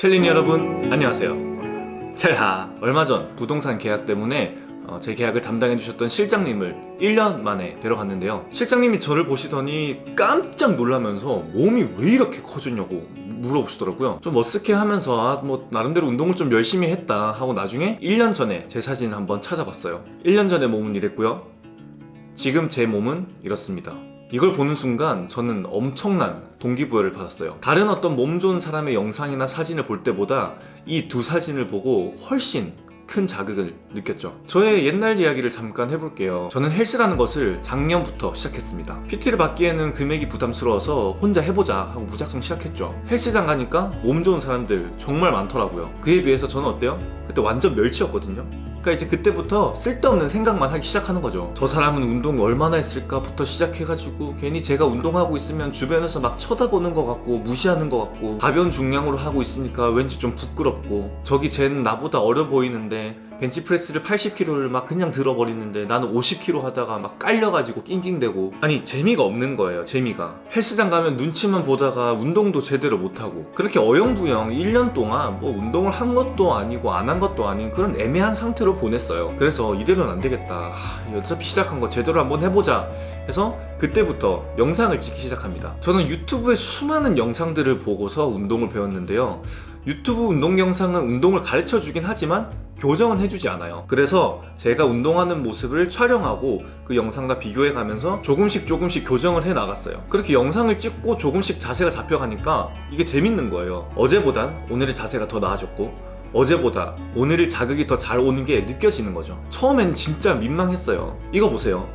첼린 여러분 안녕하세요. 첼하 얼마 전 부동산 계약 때문에 어, 제 계약을 담당해 주셨던 실장님을 1년 만에 뵈러 갔는데요. 실장님이 저를 보시더니 깜짝 놀라면서 몸이 왜 이렇게 커졌냐고 물어보시더라고요. 좀 머쓱해 하면서 아, 뭐 나름대로 운동을 좀 열심히 했다 하고 나중에 1년 전에 제 사진을 한번 찾아봤어요. 1년 전에 몸은 이랬고요. 지금 제 몸은 이렇습니다 이걸 보는 순간 저는 엄청난 동기부여를 받았어요. 다른 어떤 몸 좋은 사람의 영상이나 사진을 볼 때보다 이 두 사진을 보고 훨씬 큰 자극을 느꼈죠. 저의 옛날 이야기를 잠깐 해볼게요. 저는 헬스라는 것을 작년부터 시작했습니다. PT를 받기에는 금액이 부담스러워서 혼자 해보자 하고 무작정 시작했죠. 헬스장 가니까 몸 좋은 사람들 정말 많더라고요. 그에 비해서 저는 어때요? 그때 완전 멸치였거든요 그러니까 이제 그때부터 쓸데없는 생각만 하기 시작하는 거죠. 저 사람은 운동 얼마나 했을까부터 시작해가지고 괜히 제가 운동하고 있으면 주변에서 막 쳐다보는 것 같고 무시하는 것 같고 가벼운 중량으로 하고 있으니까 왠지 좀 부끄럽고. 저기 쟤는 나보다 어려 보이는데 벤치프레스를 80kg를 막 그냥 들어버리는데 나는 50kg 하다가 막 깔려가지고 낑낑대고. 아니 재미가 없는 거예요 재미가. 헬스장 가면 눈치만 보다가 운동도 제대로 못하고. 그렇게 어영부영 1년 동안 뭐 운동을 한 것도 아니고 안 한 것도 아닌 그런 애매한 상태로 보냈어요. 그래서 이대로는 안 되겠다. 하, 어차피 시작한 거 제대로 한번 해보자 해서 그때부터 영상을 찍기 시작합니다. 저는 유튜브에 수많은 영상들을 보고서 운동을 배웠는데요 유튜브 운동 영상은 운동을 가르쳐 주긴 하지만 교정은 해주지 않아요. 그래서 제가 운동하는 모습을 촬영하고 그 영상과 비교해 가면서 조금씩 조금씩 교정을 해 나갔어요. 그렇게 영상을 찍고 조금씩 자세가 잡혀가니까 이게 재밌는 거예요. 어제보단 오늘의 자세가 더 나아졌고 어제보다 오늘의 자극이 더 잘 오는 게 느껴지는 거죠. 처음엔 진짜 민망했어요. 이거 보세요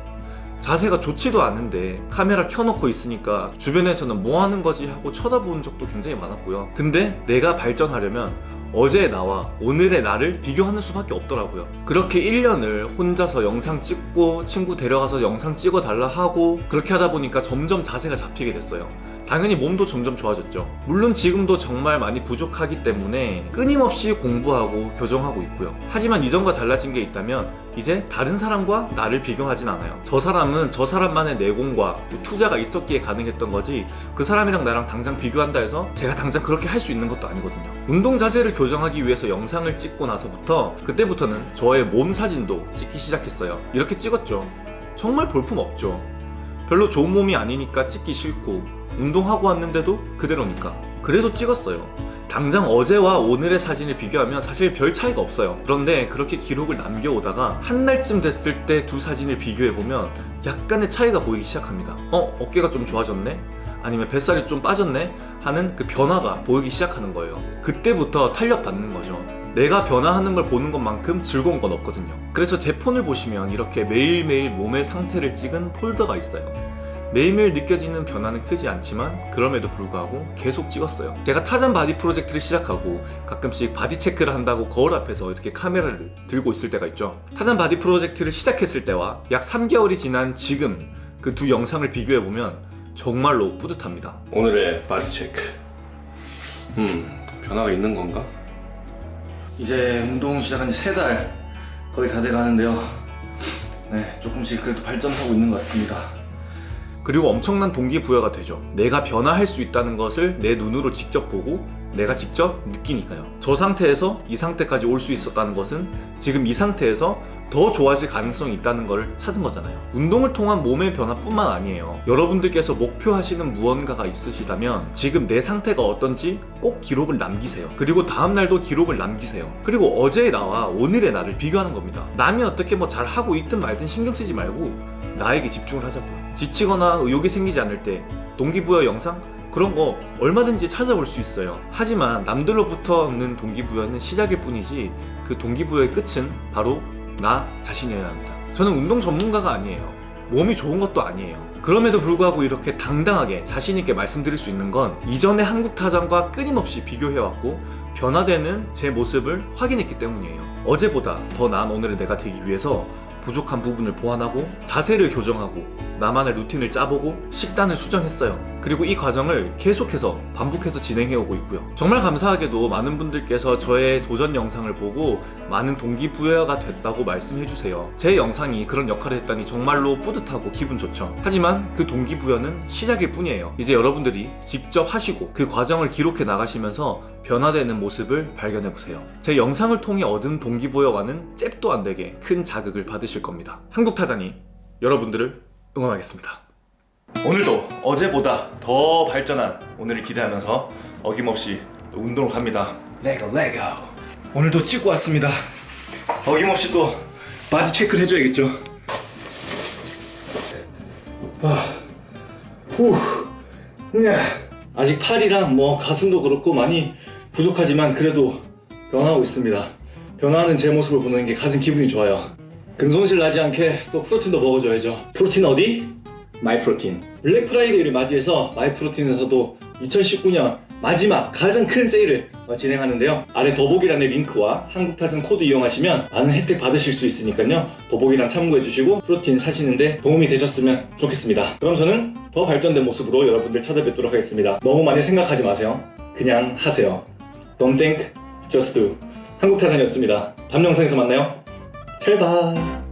자세가 좋지도 않은데 카메라 켜놓고 있으니까 주변에서는 뭐 하는 거지 하고 쳐다보는 적도 굉장히 많았고요. 근데 내가 발전하려면 어제의 나와 오늘의 나를 비교하는 수밖에 없더라고요. 그렇게 1년을 혼자서 영상 찍고 친구 데려가서 영상 찍어달라 하고 그렇게 하다 보니까 점점 자세가 잡히게 됐어요 당연히 몸도 점점 좋아졌죠. 물론 지금도 정말 많이 부족하기 때문에 끊임없이 공부하고 교정하고 있고요. 하지만 이전과 달라진 게 있다면 이제 다른 사람과 나를 비교하진 않아요. 저 사람은 저 사람만의 내공과 투자가 있었기에 가능했던 거지 그 사람이랑 나랑 당장 비교한다 해서 제가 당장 그렇게 할 수 있는 것도 아니거든요. 운동 자세를 교정하기 위해서 영상을 찍고 나서부터 그때부터는 저의 몸 사진도 찍기 시작했어요. 이렇게 찍었죠. 정말 볼품 없죠 별로 좋은 몸이 아니니까 찍기 싫고 운동하고 왔는데도 그대로니까 그래도 찍었어요 당장 어제와 오늘의 사진을 비교하면 사실 별 차이가 없어요 그런데 그렇게 기록을 남겨오다가 한 날쯤 됐을 때 두 사진을 비교해보면 약간의 차이가 보이기 시작합니다 어? 어깨가 좀 좋아졌네? 아니면 뱃살이 좀 빠졌네? 하는 그 변화가 보이기 시작하는 거예요 그때부터 탄력 받는 거죠 내가 변화하는 걸 보는 것만큼 즐거운 건 없거든요. 그래서 제 폰을 보시면 이렇게 매일매일 몸의 상태를 찍은 폴더가 있어요. 매일매일 느껴지는 변화는 크지 않지만 그럼에도 불구하고 계속 찍었어요. 제가 타잔 바디 프로젝트를 시작하고 가끔씩 바디 체크를 한다고 거울 앞에서 이렇게 카메라를 들고 있을 때가 있죠. 타잔 바디 프로젝트를 시작했을 때와 약 3개월이 지난 지금 그 두 영상을 비교해보면 정말로 뿌듯합니다. 오늘의 바디 체크. 음 변화가 있는 건가? 이제 운동 시작한 지 3달 거의 다 돼 가는데요. 네 조금씩 그래도 발전하고 있는 것 같습니다 그리고 엄청난 동기부여가 되죠. 내가 변화할 수 있다는 것을 내 눈으로 직접 보고 내가 직접 느끼니까요. 저 상태에서 이 상태까지 올 수 있었다는 것은 지금 이 상태에서 더 좋아질 가능성이 있다는 걸 찾은 거잖아요. 운동을 통한 몸의 변화뿐만 아니에요. 여러분들께서 목표하시는 무언가가 있으시다면 지금 내 상태가 어떤지 꼭 기록을 남기세요. 그리고 다음날도 기록을 남기세요. 그리고 어제의 나와 오늘의 나를 비교하는 겁니다. 남이 어떻게 뭐 잘하고 있든 말든 신경 쓰지 말고 나에게 집중을 하자고요 지치거나 의욕이 생기지 않을 때 동기부여 영상? 그런 거 얼마든지 찾아볼 수 있어요. 하지만 남들로부터 얻는 동기부여는 시작일 뿐이지 그 동기부여의 끝은 바로 나 자신이어야 합니다. 저는 운동 전문가가 아니에요. 몸이 좋은 것도 아니에요. 그럼에도 불구하고 이렇게 당당하게 자신있게 말씀드릴 수 있는 건 이전의 한국 타전과 끊임없이 비교해왔고 변화되는 제 모습을 확인했기 때문이에요. 어제보다 더 나은 오늘의 내가 되기 위해서 부족한 부분을 보완하고 자세를 교정하고 나만의 루틴을 짜보고 식단을 수정했어요. 그리고 이 과정을 계속해서 반복해서 진행해오고 있고요. 정말 감사하게도 많은 분들께서 저의 도전 영상을 보고 많은 동기부여가 됐다고 말씀해주세요. 제 영상이 그런 역할을 했다니 정말로 뿌듯하고 기분 좋죠. 하지만 그 동기부여는 시작일 뿐이에요. 이제 여러분들이 직접 하시고 그 과정을 기록해 나가시면서 변화되는 모습을 발견해 보세요. 제 영상을 통해 얻은 동기부여와는 잽도 안 되게 큰 자극을 받으실 겁니다. 한국 타잔이 여러분들을 응원하겠습니다. 오늘도 어제보다 더 발전한 오늘을 기대하면서 어김없이 또 운동을 갑니다. Let's go let's go. 오늘도 찍고 왔습니다. 어김없이 또 바디 체크를 해줘야겠죠. 아, 후, 네. 아직 팔이랑 뭐 가슴도 그렇고 많이 부족하지만 그래도 변하고 있습니다. 변화하는 제 모습을 보는 게 가장 기분이 좋아요. 근손실 나지 않게 또 프로틴도 먹어줘야죠. 프로틴 어디? 마이프로틴. 블랙 프라이데이를 맞이해서 마이프로틴에서도 2019년 마지막 가장 큰 세일을 어, 진행하는데요. 아래 더보기란의 링크와 한국타잔 코드 이용하시면 많은 혜택 받으실 수 있으니까요. 더보기란 참고해주시고 프로틴 사시는데 도움이 되셨으면 좋겠습니다. 그럼 저는 더 발전된 모습으로 여러분들 찾아뵙도록 하겠습니다. 너무 많이 생각하지 마세요. 그냥 하세요. Don't think, just do. 한국타잔이었습니다. 다음 영상에서 만나요. 잘 봐.